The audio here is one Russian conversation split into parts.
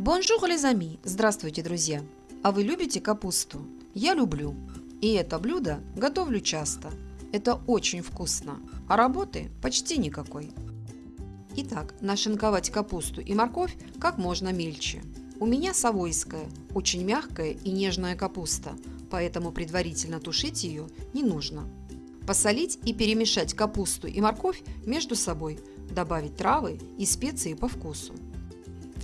Bonjour, les amis! Здравствуйте, друзья! А вы любите капусту? Я люблю. И это блюдо готовлю часто. Это очень вкусно, а работы почти никакой. Итак, нашинковать капусту и морковь как можно мельче. У меня савойская, очень мягкая и нежная капуста, поэтому предварительно тушить ее не нужно. Посолить и перемешать капусту и морковь между собой, добавить травы и специи по вкусу.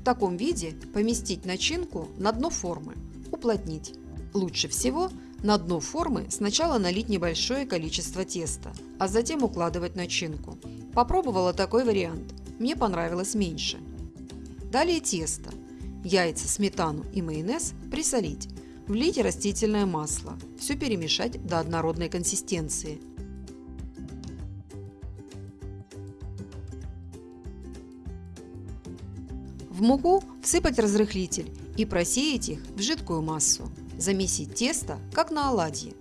Таком виде поместить начинку на дно формы, уплотнить. Лучше всего на дно формы сначала налить небольшое количество теста, а затем укладывать начинку. Попробовала такой вариант, мне понравилось меньше. Далее тесто. Яйца, сметану и майонез присолить. Влить растительное масло. Все перемешать до однородной консистенции. В муку всыпать разрыхлитель и просеять их в жидкую массу. Замесить тесто, как на оладьи.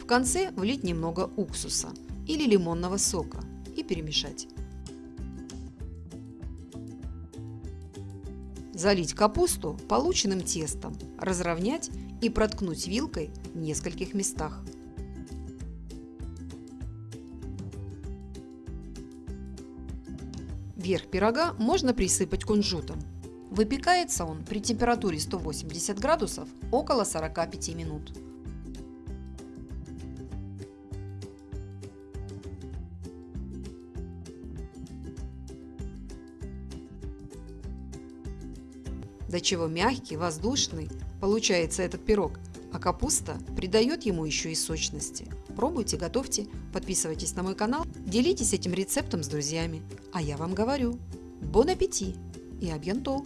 В конце влить немного уксуса или лимонного сока и перемешать. Залить капусту полученным тестом, разровнять и проткнуть вилкой в нескольких местах. Верх пирога можно присыпать кунжутом. Выпекается он при температуре 180 градусов около 45 минут. До чего мягкий, воздушный получается этот пирог, а капуста придает ему еще и сочности. Пробуйте, готовьте, подписывайтесь на мой канал, делитесь этим рецептом с друзьями. А я вам говорю, бон аппетит и абьянто!